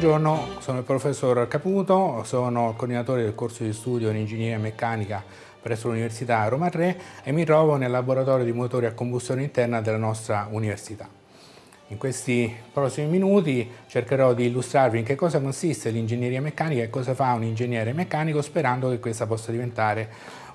Buongiorno, sono il professor Caputo, sono coordinatore del corso di studio in ingegneria meccanica presso l'Università Roma 3 e mi trovo nel laboratorio di motori a combustione interna della nostra università. In questi prossimi minuti cercherò di illustrarvi in che cosa consiste l'ingegneria meccanica e cosa fa un ingegnere meccanico sperando che questa possa diventare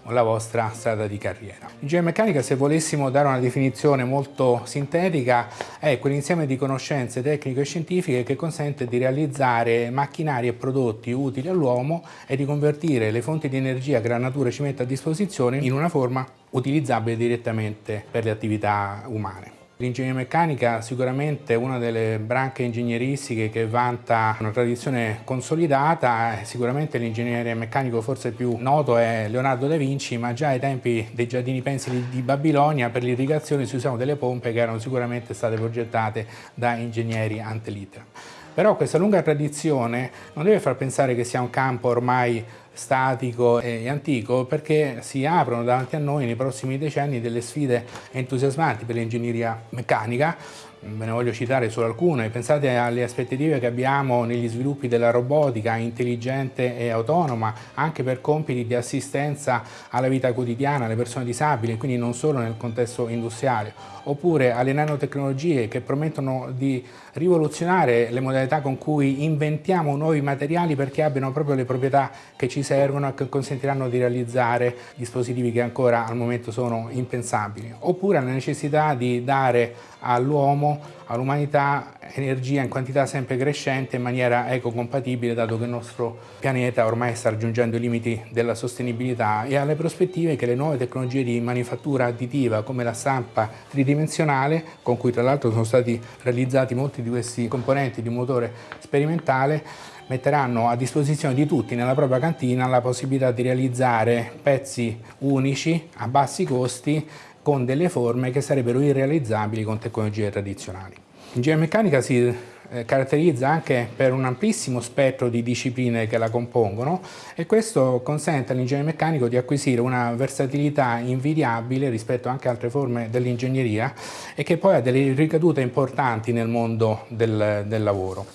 la vostra strada di carriera. Ingegneria meccanica, se volessimo dare una definizione molto sintetica, è quell'insieme di conoscenze tecniche e scientifiche che consente di realizzare macchinari e prodotti utili all'uomo e di convertire le fonti di energia che la natura ci mette a disposizione in una forma utilizzabile direttamente per le attività umane. L'ingegneria meccanica sicuramente è una delle branche ingegneristiche che vanta una tradizione consolidata, sicuramente l'ingegnere meccanico forse più noto è Leonardo da Vinci, ma già ai tempi dei giardini pensili di Babilonia per l'irrigazione si usavano delle pompe che erano sicuramente state progettate da ingegneri ante litteram. Però questa lunga tradizione non deve far pensare che sia un campo ormai statico e antico perché si aprono davanti a noi nei prossimi decenni delle sfide entusiasmanti per l'ingegneria meccanica ve ne voglio citare solo alcune, pensate alle aspettative che abbiamo negli sviluppi della robotica intelligente e autonoma anche per compiti di assistenza alla vita quotidiana, alle persone disabili, quindi non solo nel contesto industriale, oppure alle nanotecnologie che promettono di rivoluzionare le modalità con cui inventiamo nuovi materiali perché abbiano proprio le proprietà che ci servono e che consentiranno di realizzare dispositivi che ancora al momento sono impensabili, oppure alla necessità di dare all'uomo, all'umanità, energia in quantità sempre crescente in maniera ecocompatibile dato che il nostro pianeta ormai sta raggiungendo i limiti della sostenibilità e alle prospettive che le nuove tecnologie di manifattura additiva come la stampa tridimensionale, con cui tra l'altro sono stati realizzati molti di questi componenti di motore sperimentale, metteranno a disposizione di tutti nella propria cantina la possibilità di realizzare pezzi unici a bassi costi con delle forme che sarebbero irrealizzabili con tecnologie tradizionali. L'ingegneria meccanica si eh, caratterizza anche per un amplissimo spettro di discipline che la compongono e questo consente all'ingegnere meccanico di acquisire una versatilità invidiabile rispetto anche a altre forme dell'ingegneria e che poi ha delle ricadute importanti nel mondo del, del lavoro.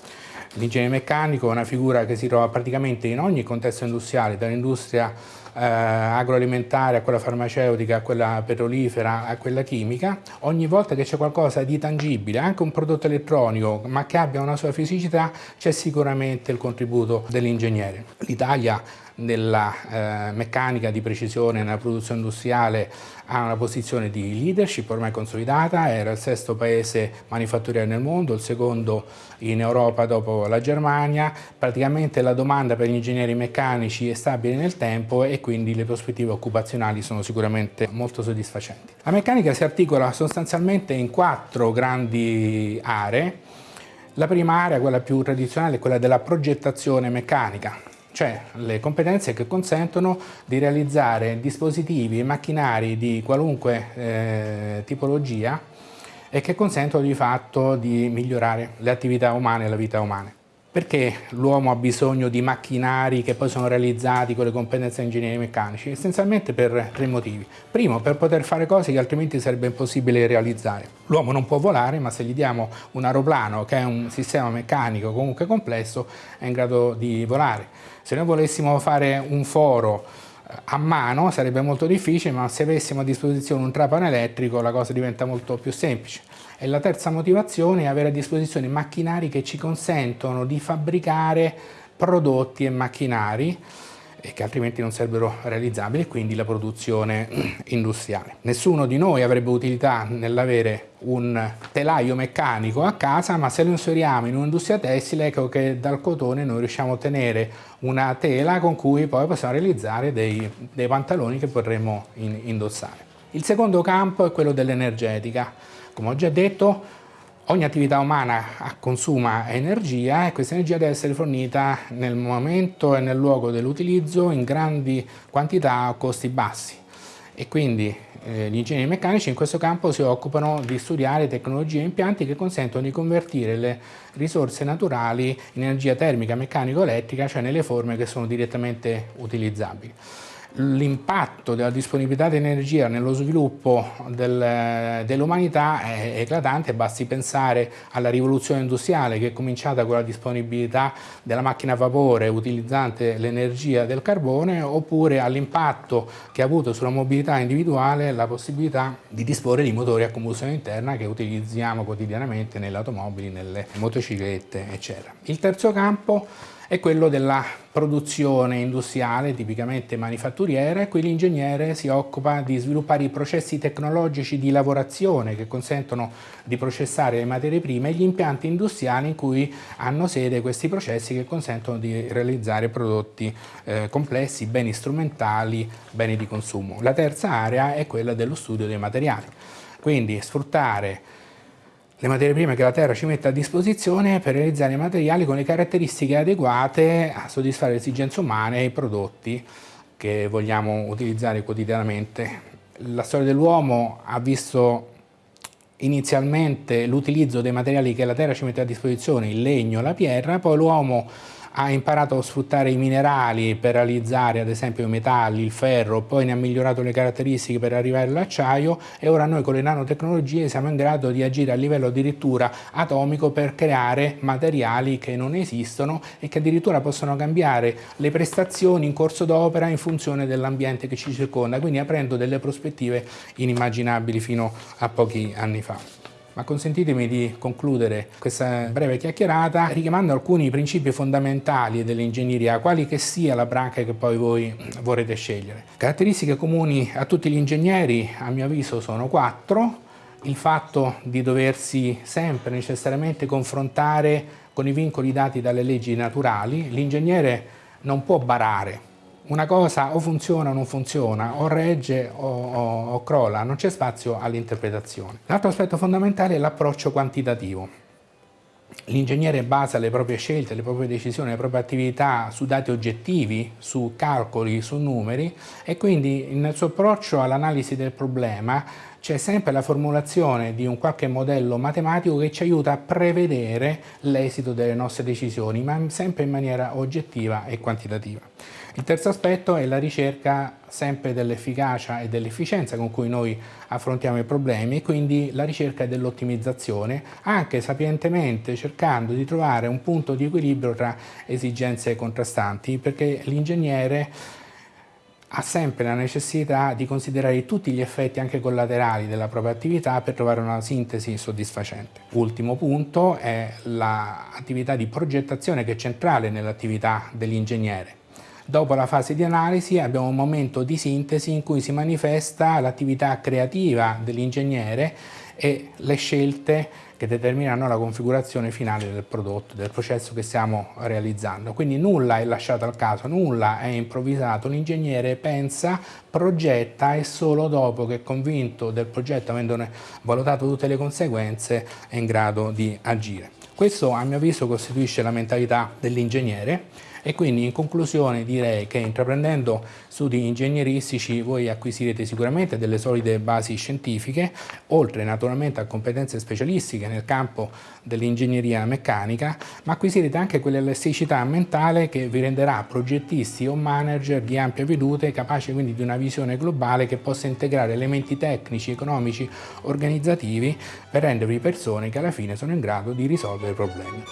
L'ingegnere meccanico è una figura che si trova praticamente in ogni contesto industriale, dall'industria eh, agroalimentare a quella farmaceutica, a quella petrolifera, a quella chimica, ogni volta che c'è qualcosa di tangibile, anche un prodotto elettronico, ma che abbia una sua fisicità, c'è sicuramente il contributo dell'ingegnere. L'Italia nella eh, meccanica di precisione nella produzione industriale ha una posizione di leadership ormai consolidata, era il sesto paese manifatturiero nel mondo, il secondo in Europa dopo la Germania, praticamente la domanda per gli ingegneri meccanici è stabile nel tempo e quindi le prospettive occupazionali sono sicuramente molto soddisfacenti. La meccanica si articola sostanzialmente in quattro grandi aree, la prima area, quella più tradizionale, è quella della progettazione meccanica, cioè le competenze che consentono di realizzare dispositivi e macchinari di qualunque eh, tipologia e che consentono di fatto di migliorare le attività umane e la vita umana. Perché l'uomo ha bisogno di macchinari che poi sono realizzati con le competenze ingegneri meccanici? Essenzialmente per tre motivi. Primo, per poter fare cose che altrimenti sarebbe impossibile realizzare. L'uomo non può volare, ma se gli diamo un aeroplano che è un sistema meccanico comunque complesso, è in grado di volare. Se noi volessimo fare un foro a mano sarebbe molto difficile, ma se avessimo a disposizione un trapano elettrico la cosa diventa molto più semplice. E la terza motivazione è avere a disposizione macchinari che ci consentono di fabbricare prodotti e macchinari che altrimenti non sarebbero realizzabili, quindi la produzione industriale. Nessuno di noi avrebbe utilità nell'avere un telaio meccanico a casa, ma se lo inseriamo in un'industria tessile, ecco che dal cotone noi riusciamo a ottenere una tela con cui poi possiamo realizzare dei, dei pantaloni che potremo in, indossare. Il secondo campo è quello dell'energetica. Come ho già detto, ogni attività umana consuma energia e questa energia deve essere fornita nel momento e nel luogo dell'utilizzo in grandi quantità a costi bassi e quindi eh, gli ingegneri meccanici in questo campo si occupano di studiare tecnologie e impianti che consentono di convertire le risorse naturali in energia termica, meccanico-elettrica, cioè nelle forme che sono direttamente utilizzabili. L'impatto della disponibilità di energia nello sviluppo del, dell'umanità è eclatante, basti pensare alla rivoluzione industriale che è cominciata con la disponibilità della macchina a vapore utilizzante l'energia del carbone oppure all'impatto che ha avuto sulla mobilità individuale la possibilità di disporre di motori a combustione interna che utilizziamo quotidianamente nelle automobili, nelle motociclette eccetera. Il terzo campo è quello della produzione industriale, tipicamente manifatturiera, e qui l'ingegnere si occupa di sviluppare i processi tecnologici di lavorazione che consentono di processare le materie prime e gli impianti industriali in cui hanno sede questi processi che consentono di realizzare prodotti eh, complessi, beni strumentali, beni di consumo. La terza area è quella dello studio dei materiali, quindi sfruttare le materie prime che la Terra ci mette a disposizione per realizzare materiali con le caratteristiche adeguate a soddisfare le esigenze umane e i prodotti che vogliamo utilizzare quotidianamente. La storia dell'uomo ha visto inizialmente l'utilizzo dei materiali che la Terra ci mette a disposizione, il legno, la pietra, poi l'uomo ha imparato a sfruttare i minerali per realizzare ad esempio i metalli, il ferro, poi ne ha migliorato le caratteristiche per arrivare all'acciaio e ora noi con le nanotecnologie siamo in grado di agire a livello addirittura atomico per creare materiali che non esistono e che addirittura possono cambiare le prestazioni in corso d'opera in funzione dell'ambiente che ci circonda, quindi aprendo delle prospettive inimmaginabili fino a pochi anni fa. Ma consentitemi di concludere questa breve chiacchierata richiamando alcuni principi fondamentali dell'ingegneria, quali che sia la branca che poi voi vorrete scegliere. Caratteristiche comuni a tutti gli ingegneri, a mio avviso, sono quattro. Il fatto di doversi sempre necessariamente confrontare con i vincoli dati dalle leggi naturali. L'ingegnere non può barare, una cosa o funziona o non funziona, o regge o, o, o crolla, non c'è spazio all'interpretazione. L'altro aspetto fondamentale è l'approccio quantitativo. L'ingegnere basa le proprie scelte, le proprie decisioni, le proprie attività su dati oggettivi, su calcoli, su numeri e quindi nel suo approccio all'analisi del problema c'è sempre la formulazione di un qualche modello matematico che ci aiuta a prevedere l'esito delle nostre decisioni, ma sempre in maniera oggettiva e quantitativa. Il terzo aspetto è la ricerca sempre dell'efficacia e dell'efficienza con cui noi affrontiamo i problemi e quindi la ricerca dell'ottimizzazione anche sapientemente cercando di trovare un punto di equilibrio tra esigenze contrastanti perché l'ingegnere ha sempre la necessità di considerare tutti gli effetti anche collaterali della propria attività per trovare una sintesi soddisfacente. Ultimo punto è l'attività di progettazione che è centrale nell'attività dell'ingegnere. Dopo la fase di analisi abbiamo un momento di sintesi in cui si manifesta l'attività creativa dell'ingegnere e le scelte che determinano la configurazione finale del prodotto, del processo che stiamo realizzando. Quindi nulla è lasciato al caso, nulla è improvvisato, l'ingegnere pensa, progetta e solo dopo che è convinto del progetto, avendone valutato tutte le conseguenze, è in grado di agire. Questo a mio avviso costituisce la mentalità dell'ingegnere e quindi in conclusione direi che intraprendendo studi ingegneristici voi acquisirete sicuramente delle solide basi scientifiche, oltre naturalmente a competenze specialistiche nel campo dell'ingegneria meccanica, ma acquisirete anche quell'elasticità mentale che vi renderà progettisti o manager di ampia vedute, capaci quindi di una visione globale che possa integrare elementi tecnici, economici, organizzativi per rendervi persone che alla fine sono in grado di risolvere problemi.